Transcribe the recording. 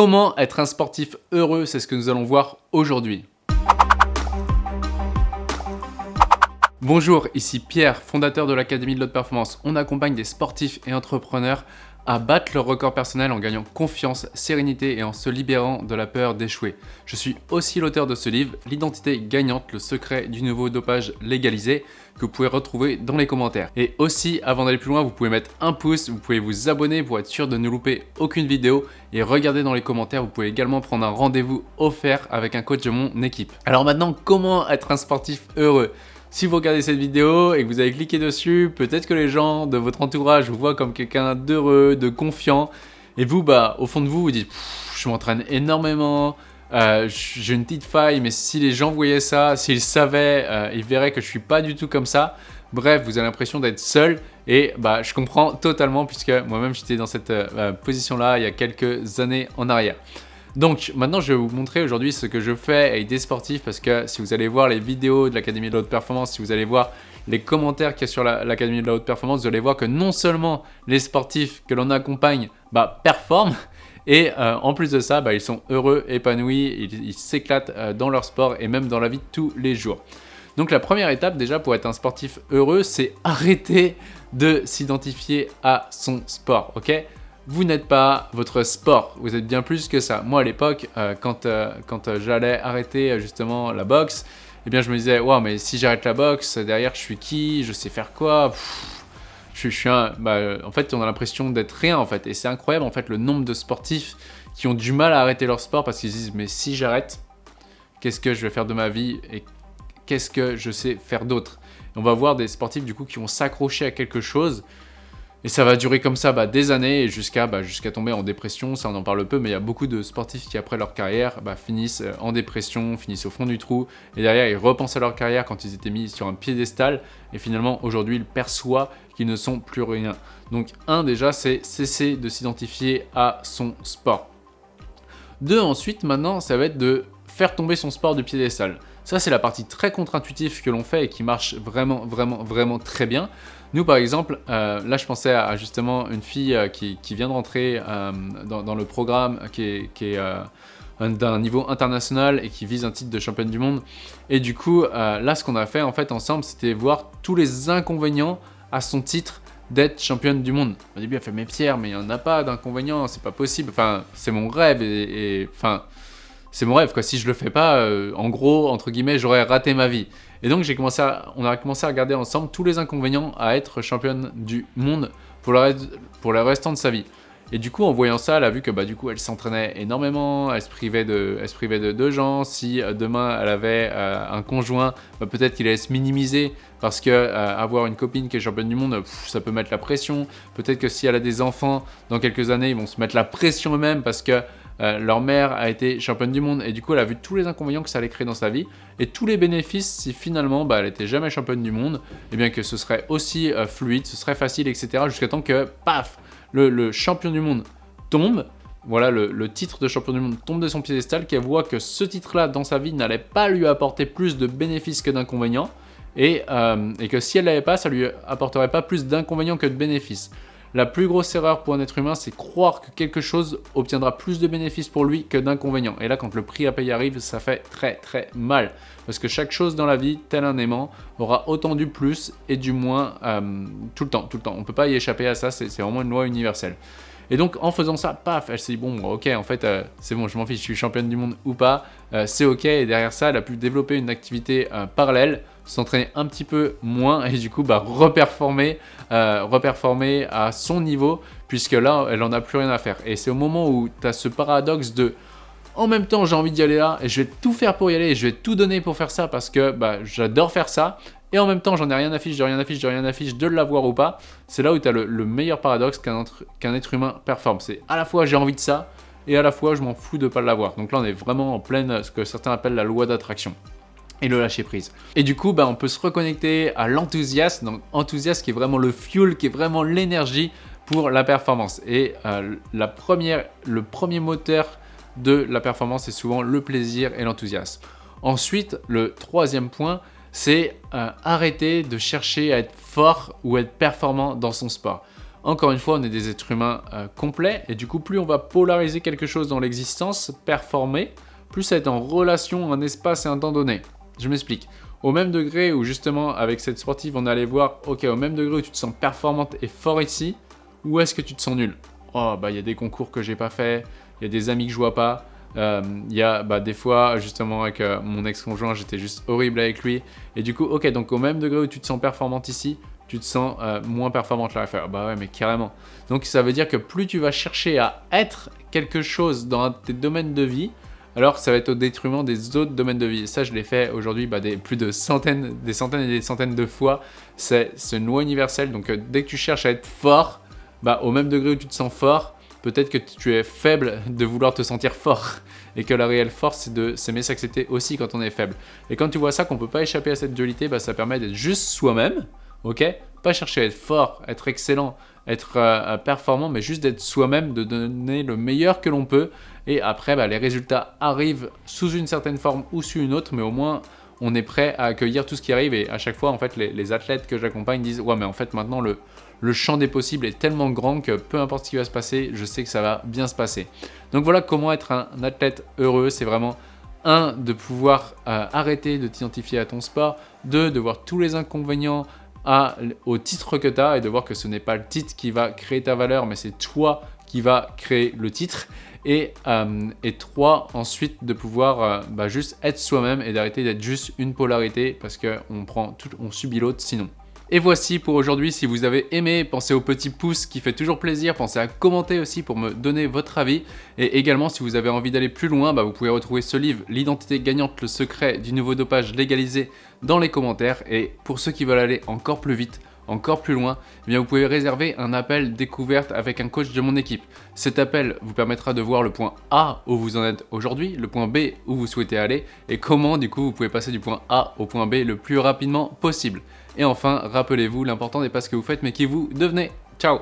Comment être un sportif heureux C'est ce que nous allons voir aujourd'hui. Bonjour, ici Pierre, fondateur de l'Académie de l'Haute Performance. On accompagne des sportifs et entrepreneurs à battre leur record personnel en gagnant confiance, sérénité et en se libérant de la peur d'échouer. Je suis aussi l'auteur de ce livre, L'identité gagnante, le secret du nouveau dopage légalisé, que vous pouvez retrouver dans les commentaires. Et aussi, avant d'aller plus loin, vous pouvez mettre un pouce, vous pouvez vous abonner pour être sûr de ne louper aucune vidéo et regardez dans les commentaires, vous pouvez également prendre un rendez-vous offert avec un coach de mon équipe. Alors maintenant, comment être un sportif heureux? Si vous regardez cette vidéo et que vous avez cliqué dessus, peut-être que les gens de votre entourage vous voient comme quelqu'un d'heureux, de confiant. Et vous, bah, au fond de vous, vous dites « je m'entraîne énormément, euh, j'ai une petite faille, mais si les gens voyaient ça, s'ils savaient, euh, ils verraient que je suis pas du tout comme ça. Bref, vous avez l'impression d'être seul et bah, je comprends totalement puisque moi-même j'étais dans cette euh, position-là il y a quelques années en arrière. Donc maintenant je vais vous montrer aujourd'hui ce que je fais avec des sportifs parce que si vous allez voir les vidéos de l'Académie de la Haute Performance, si vous allez voir les commentaires qu'il y a sur l'Académie de la Haute Performance, vous allez voir que non seulement les sportifs que l'on accompagne bah, performent, et euh, en plus de ça, bah, ils sont heureux, épanouis, ils s'éclatent euh, dans leur sport et même dans la vie de tous les jours. Donc la première étape déjà pour être un sportif heureux, c'est arrêter de s'identifier à son sport, ok? Vous n'êtes pas votre sport, vous êtes bien plus que ça. Moi à l'époque, euh, quand, euh, quand euh, j'allais arrêter justement la boxe, eh bien je me disais, wow, mais si j'arrête la boxe, derrière je suis qui? Je sais faire quoi? Je, suis un... Bah, en fait, on a l'impression d'être rien en fait. Et c'est incroyable en fait le nombre de sportifs qui ont du mal à arrêter leur sport parce qu'ils disent, mais si j'arrête, qu'est-ce que je vais faire de ma vie et qu'est-ce que je sais faire d'autre? On va voir des sportifs du coup qui vont s'accrocher à quelque chose et ça va durer comme ça bah, des années jusqu'à bah, tomber en dépression, ça on en parle peu, mais il y a beaucoup de sportifs qui après leur carrière bah, finissent euh, en dépression, finissent au fond du trou, et derrière ils repensent à leur carrière quand ils étaient mis sur un piédestal, et finalement aujourd'hui ils perçoivent qu'ils ne sont plus rien. Donc un déjà c'est cesser de s'identifier à son sport. Deux ensuite maintenant ça va être de faire tomber son sport du piédestal. Ça c'est la partie très contre-intuitive que l'on fait et qui marche vraiment vraiment vraiment très bien. Nous, par exemple, euh, là, je pensais à, justement une fille euh, qui, vient de rentrer euh, dans, le programme qui est, d'un niveau international et qui vise un titre de championne du monde. Et du coup, là, ce qu'on a fait en fait ensemble, c'était voir tous les inconvénients à son titre d'être championne du monde. Au début, elle fait « Mais Pierre, mais il n'y en a pas d'inconvénients, c'est pas possible. Enfin, c'est mon rêve et... enfin, c'est mon rêve, quoi. Si je le fais pas, en gros, entre guillemets, j'aurais raté ma vie. Et donc, commencé on a commencé à regarder ensemble tous les inconvénients à être championne du monde pour le, reste, restant de sa vie. Et du coup, en voyant ça, elle a vu que bah, du coup, elle s'entraînait énormément, elle se privait de, elle se privait de deux gens. Si euh, demain, elle avait euh, un conjoint, bah, peut-être qu'il allait se minimiser parce que euh, avoir une copine qui est championne du monde, ça peut mettre la pression. Peut-être que si elle a des enfants, dans quelques années, ils vont se mettre la pression eux-mêmes parce que euh, leur mère a été championne du monde et du coup elle a vu tous les inconvénients que ça allait créer dans sa vie. Et tous les bénéfices si finalement bah, elle était jamais championne du monde et bien que ce serait aussi euh, fluide, ce serait facile etc jusqu'à temps que paf le, champion du monde tombe. Voilà, le, titre de champion du monde tombe de son piédestal, qu'elle voit que ce titre-là dans sa vie n'allait pas lui apporter plus de bénéfices que d'inconvénients, et, euh, et, que si elle l'avait pas, ça lui apporterait pas plus d'inconvénients que de bénéfices. La plus grosse erreur pour un être humain, c'est croire que quelque chose obtiendra plus de bénéfices pour lui que d'inconvénients. Et là, quand le prix à payer arrive, ça fait très très mal. Parce que chaque chose dans la vie, tel un aimant, aura autant du plus et du moins euh, tout le temps, tout le temps. On ne peut pas y échapper à ça, c'est vraiment une loi universelle. Et donc en faisant ça, paf, elle s'est dit bon, ok, en fait, euh, c'est bon, je m'en fiche, je suis championne du monde ou pas, euh, c'est ok. Et derrière ça, elle a pu développer une activité parallèle, s'entraîner un petit peu moins et du coup, bah, reperformer, reperformer à son niveau, puisque là, elle en a plus rien à faire. Et c'est au moment où tu as ce paradoxe de en même temps, j'ai envie d'y aller là et je vais tout faire pour y aller et je vais tout donner pour faire ça parce que bah, j'adore faire ça et en même temps, j'en ai rien à fiche, de rien à rien à de l'avoir ou pas. C'est là où tu as le, meilleur paradoxe qu'un être humain performe. C'est à la fois j'ai envie de ça, et à la fois je m'en fous de pas l'avoir. Donc là, on est vraiment en pleine, ce que certains appellent la loi d'attraction et le lâcher prise. Et du coup, bah, on peut se reconnecter à l'enthousiasme, donc enthousiasme qui est vraiment le fuel, qui est vraiment l'énergie pour la performance. Et euh, la première, le premier moteur de la performance, c'est souvent le plaisir et l'enthousiasme. Ensuite, le troisième point, c'est euh, arrêter de chercher à être fort ou être performant dans son sport. Encore une fois, on est des êtres humains euh, complets, et du coup, plus on va polariser quelque chose dans l'existence, performer, plus ça va être en relation, un espace et un temps donné. Je m'explique. Au même degré où justement, avec cette sportive, on allait voir, ok, au même degré où tu te sens performante et fort ici, où est-ce que tu te sens nul Oh, bah il y a des concours que j'ai pas fait, il y a des amis que je vois pas, euh, il y a bah, des fois, justement, avec euh, mon ex-conjoint, j'étais juste horrible avec lui. Et du coup, ok, donc au même degré où tu te sens performante ici, tu te sens euh, moins performante là. Bah ouais, mais carrément. Donc ça veut dire que plus tu vas chercher à être quelque chose dans tes domaines de vie, alors ça va être au détriment des autres domaines de vie. ça, je l'ai fait aujourd'hui bah, plus de centaines, des centaines et des centaines de fois. C'est une loi universelle. Donc dès que tu cherches à être fort, bah, au même degré où tu te sens fort, peut-être que tu es faible de vouloir te sentir fort et que la réelle force c'est de s'aimer s'accepter aussi quand on est faible. Et quand tu vois ça qu'on peut pas échapper à cette dualité, bah, ça permet d'être juste soi-même, ok? Pas chercher à être fort, être excellent, être euh, performant, mais juste d'être soi-même, de donner le meilleur que l'on peut. Et après, bah, les résultats arrivent sous une certaine forme ou sous une autre, mais au moins on est prêt à accueillir tout ce qui arrive. Et à chaque fois, en fait, les, athlètes que j'accompagne disent « Ouais, mais en fait, maintenant, le, le champ des possibles est tellement grand que peu importe ce qui va se passer, je sais que ça va bien se passer. » Donc voilà comment être un athlète heureux, c'est vraiment un, de pouvoir euh, arrêter de t'identifier à ton sport, deux, de voir tous les inconvénients à, au titre que tu as et de voir que ce n'est pas le titre qui va créer ta valeur, mais c'est toi qui va créer le titre. Et, euh, et trois, ensuite de pouvoir euh, bah, juste être soi-même et d'arrêter d'être juste une polarité parce qu'on on subit l'autre sinon. Et voici pour aujourd'hui, si vous avez aimé, pensez au petit pouce qui fait toujours plaisir, pensez à commenter aussi pour me donner votre avis. Et également, si vous avez envie d'aller plus loin, bah, vous pouvez retrouver ce livre, L'identité gagnante, le secret du nouveau dopage légalisé dans les commentaires. Et pour ceux qui veulent aller encore plus vite, encore plus loin, eh vous pouvez réserver un appel découverte avec un coach de mon équipe. Cet appel vous permettra de voir le point A où vous en êtes aujourd'hui, le point B où vous souhaitez aller et comment du coup vous pouvez passer du point A au point B le plus rapidement possible. Et enfin, rappelez-vous, l'important n'est pas ce que vous faites mais qui vous devenez. Ciao